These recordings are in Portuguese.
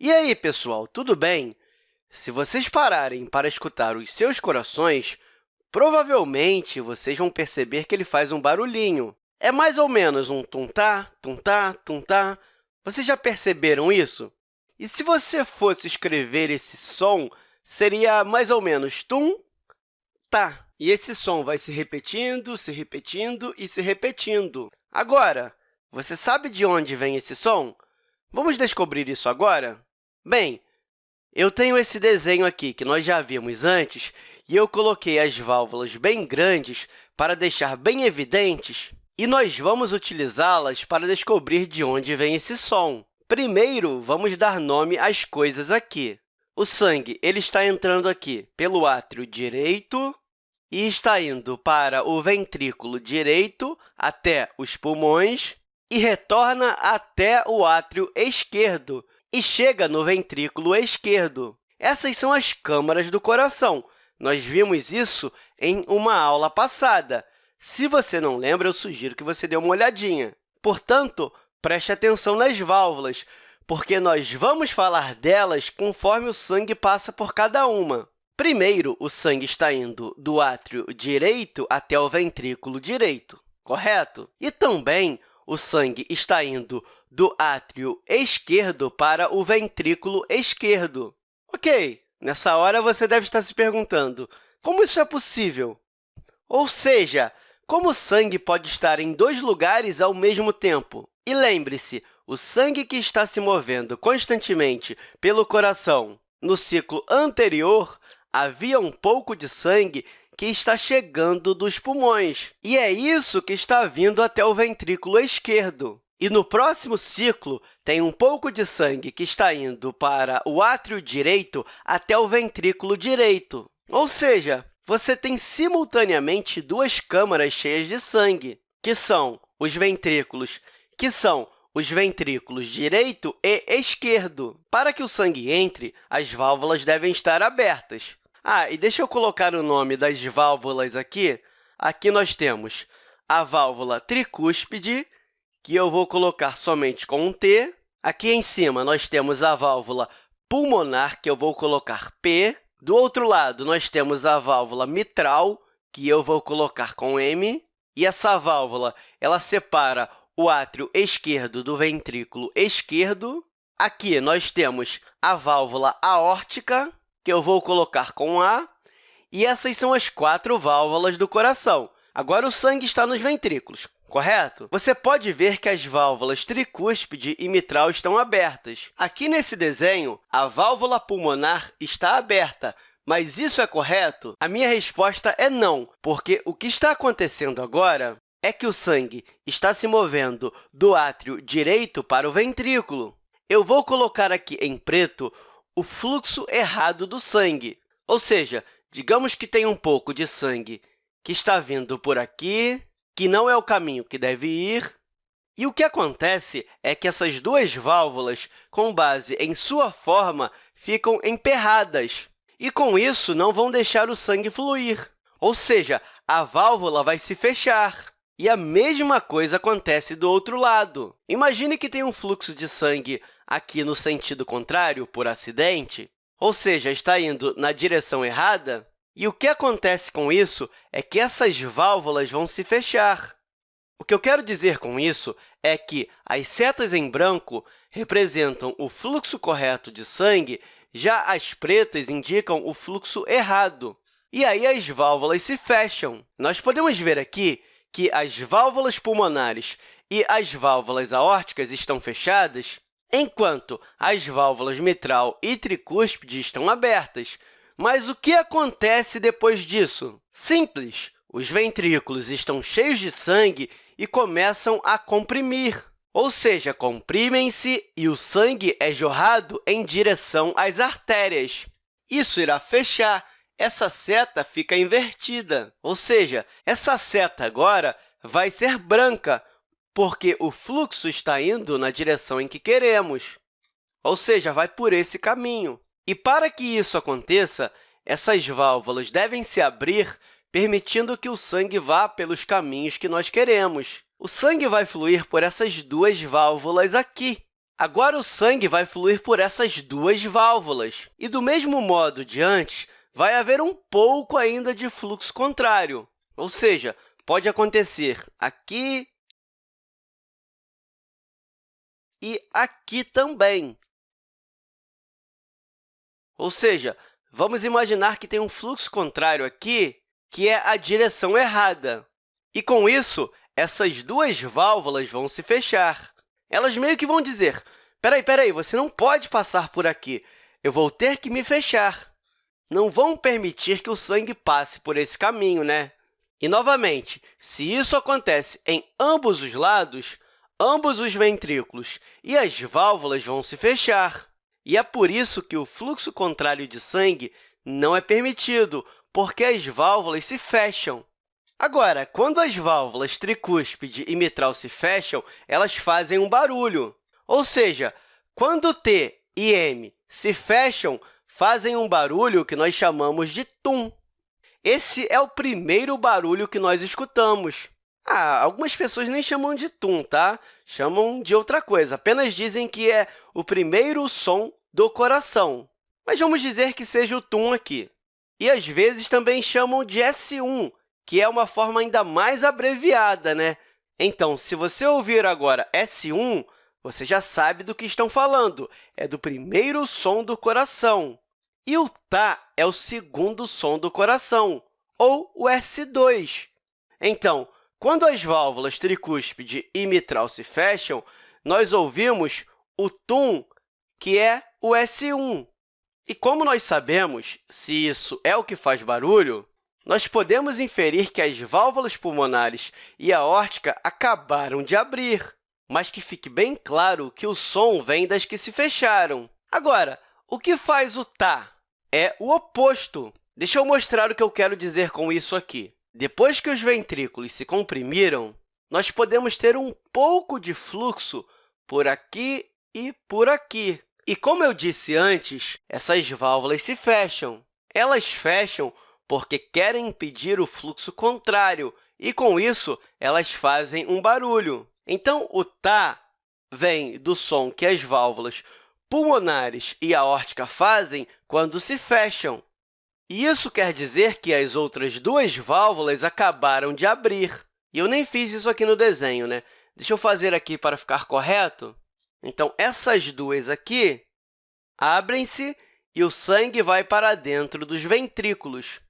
E aí, pessoal, tudo bem? Se vocês pararem para escutar os seus corações, provavelmente vocês vão perceber que ele faz um barulhinho. É mais ou menos um tum-tá, tum-tá, tum-tá. Vocês já perceberam isso? E se você fosse escrever esse som, seria mais ou menos tum, tá. E esse som vai se repetindo, se repetindo e se repetindo. Agora, você sabe de onde vem esse som? Vamos descobrir isso agora? Bem, eu tenho esse desenho aqui, que nós já vimos antes, e eu coloquei as válvulas bem grandes para deixar bem evidentes, e nós vamos utilizá-las para descobrir de onde vem esse som. Primeiro, vamos dar nome às coisas aqui. O sangue ele está entrando aqui pelo átrio direito e está indo para o ventrículo direito até os pulmões e retorna até o átrio esquerdo, e chega no ventrículo esquerdo. Essas são as câmaras do coração. Nós vimos isso em uma aula passada. Se você não lembra, eu sugiro que você dê uma olhadinha. Portanto, preste atenção nas válvulas, porque nós vamos falar delas conforme o sangue passa por cada uma. Primeiro, o sangue está indo do átrio direito até o ventrículo direito, correto? E também o sangue está indo do átrio esquerdo para o ventrículo esquerdo. Ok, nessa hora você deve estar se perguntando, como isso é possível? Ou seja, como o sangue pode estar em dois lugares ao mesmo tempo? E lembre-se, o sangue que está se movendo constantemente pelo coração no ciclo anterior, havia um pouco de sangue que está chegando dos pulmões, e é isso que está vindo até o ventrículo esquerdo. E no próximo ciclo, tem um pouco de sangue que está indo para o átrio direito até o ventrículo direito. Ou seja, você tem simultaneamente duas câmaras cheias de sangue, que são os ventrículos, que são os ventrículos direito e esquerdo. Para que o sangue entre, as válvulas devem estar abertas. Ah, e deixa eu colocar o nome das válvulas aqui. Aqui nós temos a válvula tricúspide, que eu vou colocar somente com um T. Aqui em cima, nós temos a válvula pulmonar, que eu vou colocar P. Do outro lado, nós temos a válvula mitral, que eu vou colocar com M. E essa válvula ela separa o átrio esquerdo do ventrículo esquerdo. Aqui, nós temos a válvula aórtica, que eu vou colocar com A. E essas são as quatro válvulas do coração. Agora, o sangue está nos ventrículos correto? Você pode ver que as válvulas tricúspide e mitral estão abertas. Aqui nesse desenho, a válvula pulmonar está aberta, mas isso é correto? A minha resposta é não, porque o que está acontecendo agora é que o sangue está se movendo do átrio direito para o ventrículo. Eu vou colocar aqui em preto o fluxo errado do sangue, ou seja, digamos que tem um pouco de sangue que está vindo por aqui, que não é o caminho que deve ir. E o que acontece é que essas duas válvulas, com base em sua forma, ficam emperradas, e, com isso, não vão deixar o sangue fluir. Ou seja, a válvula vai se fechar. E a mesma coisa acontece do outro lado. Imagine que tem um fluxo de sangue aqui no sentido contrário, por acidente, ou seja, está indo na direção errada, e o que acontece com isso é que essas válvulas vão se fechar. O que eu quero dizer com isso é que as setas em branco representam o fluxo correto de sangue, já as pretas indicam o fluxo errado. E aí as válvulas se fecham. Nós podemos ver aqui que as válvulas pulmonares e as válvulas aórticas estão fechadas, enquanto as válvulas mitral e tricúspide estão abertas. Mas o que acontece depois disso? Simples! Os ventrículos estão cheios de sangue e começam a comprimir, ou seja, comprimem-se e o sangue é jorrado em direção às artérias. Isso irá fechar, essa seta fica invertida, ou seja, essa seta agora vai ser branca, porque o fluxo está indo na direção em que queremos, ou seja, vai por esse caminho. E para que isso aconteça, essas válvulas devem se abrir, permitindo que o sangue vá pelos caminhos que nós queremos. O sangue vai fluir por essas duas válvulas aqui. Agora, o sangue vai fluir por essas duas válvulas. E, do mesmo modo de antes, vai haver um pouco ainda de fluxo contrário, ou seja, pode acontecer aqui e aqui também. Ou seja, vamos imaginar que tem um fluxo contrário aqui, que é a direção errada. E, com isso, essas duas válvulas vão se fechar. Elas meio que vão dizer, Espera aí, aí, você não pode passar por aqui. Eu vou ter que me fechar. Não vão permitir que o sangue passe por esse caminho, né? E, novamente, se isso acontece em ambos os lados, ambos os ventrículos e as válvulas vão se fechar. E é por isso que o fluxo contrário de sangue não é permitido, porque as válvulas se fecham. Agora, quando as válvulas tricúspide e mitral se fecham, elas fazem um barulho. Ou seja, quando T e M se fecham, fazem um barulho que nós chamamos de tum. Esse é o primeiro barulho que nós escutamos. Ah, algumas pessoas nem chamam de tum, tá? Chamam de outra coisa, apenas dizem que é o primeiro som do coração. Mas vamos dizer que seja o tum aqui. E, às vezes, também chamam de S1, que é uma forma ainda mais abreviada, né? Então, se você ouvir agora S1, você já sabe do que estão falando, é do primeiro som do coração. E o tá é o segundo som do coração, ou o S2. Então, quando as válvulas tricúspide e mitral se fecham, nós ouvimos o tum, que é o S1. E como nós sabemos se isso é o que faz barulho, nós podemos inferir que as válvulas pulmonares e a aórtica acabaram de abrir mas que fique bem claro que o som vem das que se fecharam. Agora, o que faz o tá? É o oposto. Deixa eu mostrar o que eu quero dizer com isso aqui. Depois que os ventrículos se comprimiram, nós podemos ter um pouco de fluxo por aqui e por aqui. E, como eu disse antes, essas válvulas se fecham. Elas fecham porque querem impedir o fluxo contrário, e, com isso, elas fazem um barulho. Então, o tá vem do som que as válvulas pulmonares e aórtica fazem quando se fecham. Isso quer dizer que as outras duas válvulas acabaram de abrir. E eu nem fiz isso aqui no desenho, né? Deixa eu fazer aqui para ficar correto. Então, essas duas aqui abrem-se e o sangue vai para dentro dos ventrículos.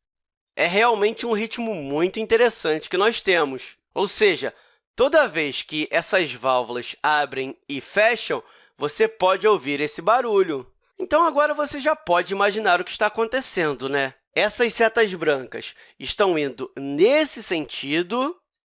É realmente um ritmo muito interessante que nós temos. Ou seja, Toda vez que essas válvulas abrem e fecham, você pode ouvir esse barulho. Então, agora você já pode imaginar o que está acontecendo, né? Essas setas brancas estão indo nesse sentido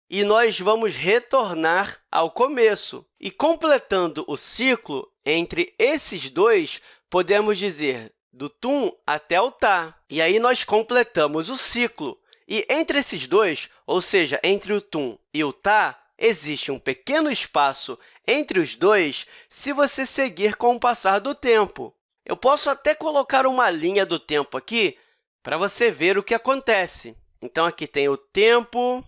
e nós vamos retornar ao começo. E, completando o ciclo entre esses dois, podemos dizer do tum até o tá. E aí, nós completamos o ciclo. E entre esses dois, ou seja, entre o tum e o tá, existe um pequeno espaço entre os dois se você seguir com o passar do tempo. Eu posso até colocar uma linha do tempo aqui para você ver o que acontece. Então, aqui tem o tempo.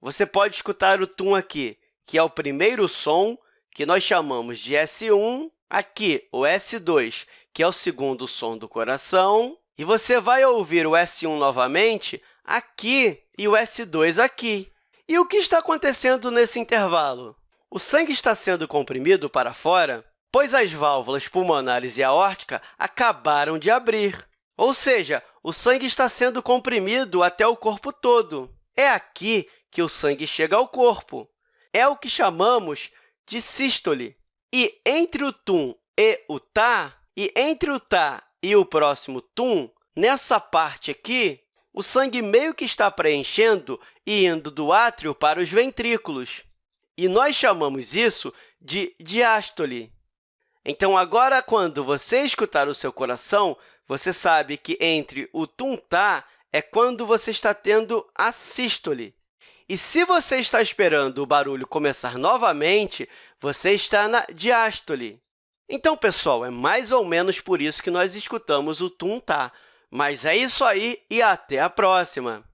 Você pode escutar o tum aqui, que é o primeiro som, que nós chamamos de S1. Aqui, o S2, que é o segundo som do coração. E você vai ouvir o S1 novamente aqui e o S2 aqui. E o que está acontecendo nesse intervalo? O sangue está sendo comprimido para fora, pois as válvulas pulmonares e aórtica acabaram de abrir. Ou seja, o sangue está sendo comprimido até o corpo todo. É aqui que o sangue chega ao corpo. É o que chamamos de sístole. E entre o tum e o tá, e entre o tá e o próximo tum, nessa parte aqui, o sangue meio que está preenchendo e indo do átrio para os ventrículos. E nós chamamos isso de diástole. Então, agora, quando você escutar o seu coração, você sabe que entre o tum-tá é quando você está tendo a sístole. E se você está esperando o barulho começar novamente, você está na diástole. Então, pessoal, é mais ou menos por isso que nós escutamos o tum-tá. Mas é isso aí e até a próxima!